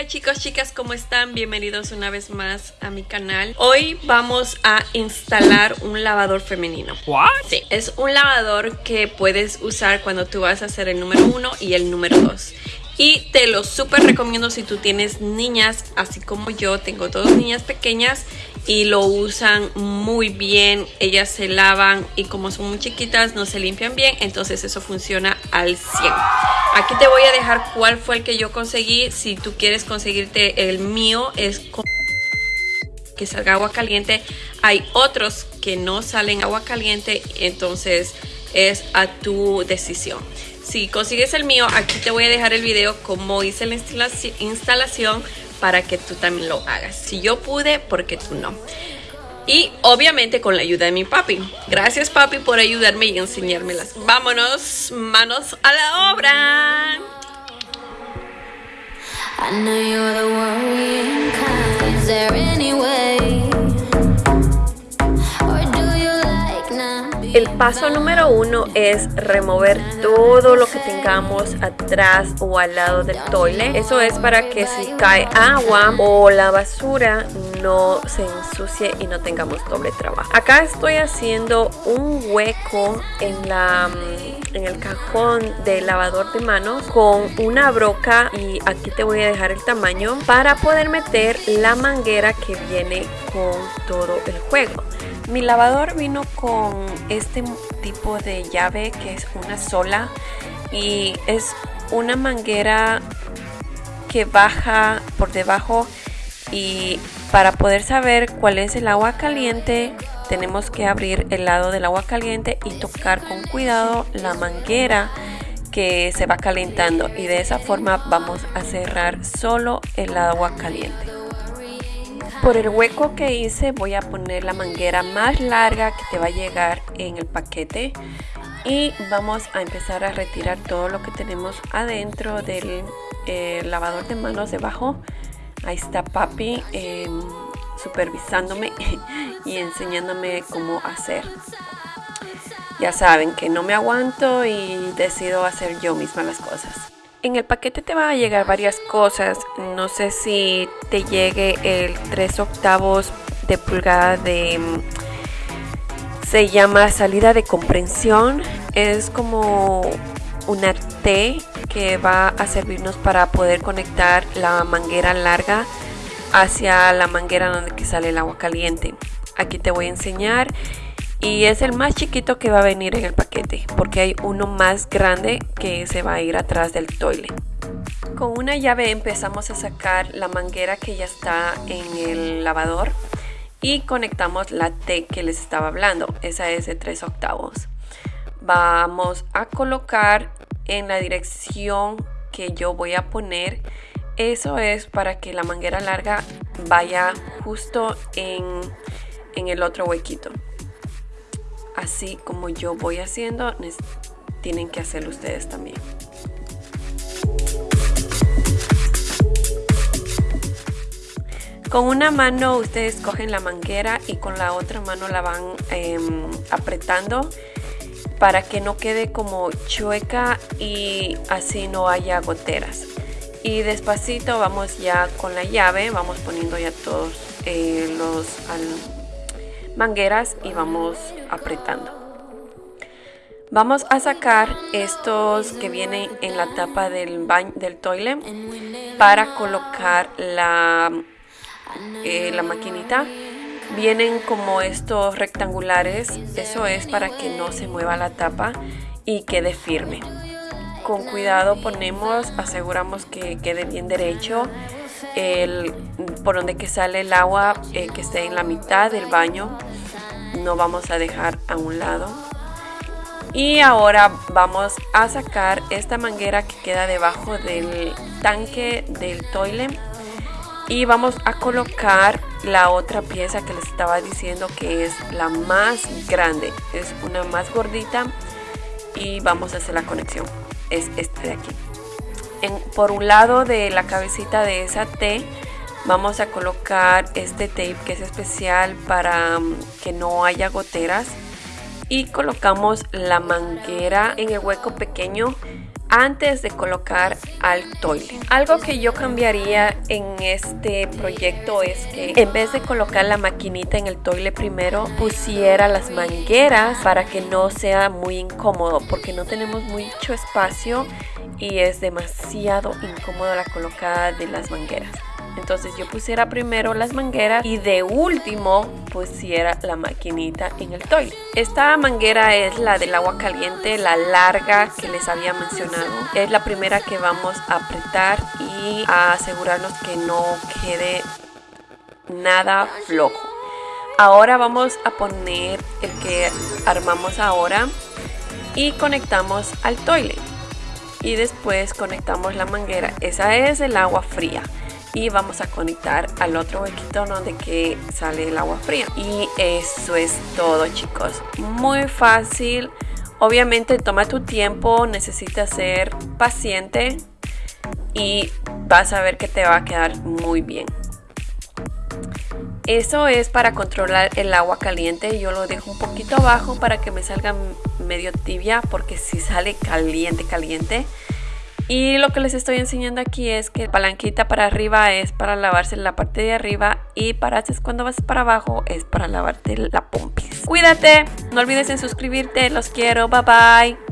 Hola chicos, chicas, ¿cómo están? Bienvenidos una vez más a mi canal. Hoy vamos a instalar un lavador femenino. What? Sí, es un lavador que puedes usar cuando tú vas a hacer el número uno y el número 2. Y te lo súper recomiendo si tú tienes niñas, así como yo, tengo dos niñas pequeñas y lo usan muy bien. Ellas se lavan y como son muy chiquitas no se limpian bien, entonces eso funciona al 100. Aquí te voy a dejar cuál fue el que yo conseguí. Si tú quieres conseguirte el mío, es que salga agua caliente. Hay otros que no salen agua caliente, entonces es a tu decisión. Si consigues el mío, aquí te voy a dejar el video como hice la instalación para que tú también lo hagas. Si yo pude, porque tú no. Y obviamente con la ayuda de mi papi. Gracias papi por ayudarme y enseñármelas. Vámonos, manos a la obra. El paso número uno es remover todo lo que tengamos atrás o al lado del toile. Eso es para que si cae agua o la basura no se ensucie y no tengamos doble trabajo. Acá estoy haciendo un hueco en, la, mm, en el cajón del lavador de manos con una broca y aquí te voy a dejar el tamaño para poder meter la manguera que viene con todo el juego. Mi lavador vino con este tipo de llave que es una sola y es una manguera que baja por debajo y para poder saber cuál es el agua caliente tenemos que abrir el lado del agua caliente y tocar con cuidado la manguera que se va calentando y de esa forma vamos a cerrar solo el agua caliente. Por el hueco que hice voy a poner la manguera más larga que te va a llegar en el paquete y vamos a empezar a retirar todo lo que tenemos adentro del eh, lavador de manos debajo. Ahí está papi em, supervisándome y enseñándome cómo hacer. Ya saben que no me aguanto y decido hacer yo misma las cosas. En el paquete te van a llegar varias cosas. No sé si te llegue el 3 octavos de pulgada de... Mm, se llama salida de comprensión. Es como una T que va a servirnos para poder conectar la manguera larga hacia la manguera donde sale el agua caliente. Aquí te voy a enseñar y es el más chiquito que va a venir en el paquete porque hay uno más grande que se va a ir atrás del toilet. Con una llave empezamos a sacar la manguera que ya está en el lavador y conectamos la T que les estaba hablando, esa es de 3 octavos. Vamos a colocar en la dirección que yo voy a poner, eso es para que la manguera larga vaya justo en, en el otro huequito así como yo voy haciendo, tienen que hacerlo ustedes también. Con una mano ustedes cogen la manguera y con la otra mano la van em, apretando para que no quede como chueca y así no haya goteras. Y despacito vamos ya con la llave, vamos poniendo ya todos eh, los mangueras y vamos apretando. Vamos a sacar estos que vienen en la tapa del baño del toilet para colocar la, eh, la maquinita. Vienen como estos rectangulares, eso es para que no se mueva la tapa y quede firme. Con cuidado ponemos, aseguramos que quede bien derecho el, por donde que sale el agua eh, que esté en la mitad del baño no vamos a dejar a un lado. Y ahora vamos a sacar esta manguera que queda debajo del tanque del toilet y vamos a colocar la otra pieza que les estaba diciendo que es la más grande. Es una más gordita y vamos a hacer la conexión. Es este de aquí por un lado de la cabecita de esa T vamos a colocar este tape que es especial para mm, que no haya goteras y colocamos la manguera en el hueco pequeño antes de colocar al toile. Algo que yo cambiaría en este proyecto es que en vez de colocar la maquinita en el toile primero, pusiera las mangueras para que no sea muy incómodo porque no tenemos mucho espacio y es demasiado incómodo la colocada de las mangueras. Entonces yo pusiera primero las mangueras y de último pusiera la maquinita en el toile. Esta manguera es la del agua caliente, la larga que les había mencionado. Es la primera que vamos a apretar y a asegurarnos que no quede nada flojo. Ahora vamos a poner el que armamos ahora y conectamos al toile. Y después conectamos la manguera. Esa es el agua fría. Y vamos a conectar al otro huequito donde que sale el agua fría. Y eso es todo chicos. Muy fácil. Obviamente toma tu tiempo. Necesitas ser paciente y vas a ver que te va a quedar muy bien eso es para controlar el agua caliente yo lo dejo un poquito abajo para que me salga medio tibia porque si sale caliente caliente y lo que les estoy enseñando aquí es que la palanquita para arriba es para lavarse la parte de arriba y para cuando vas para abajo es para lavarte la pompis. Cuídate, no olvides en suscribirte, los quiero, bye bye.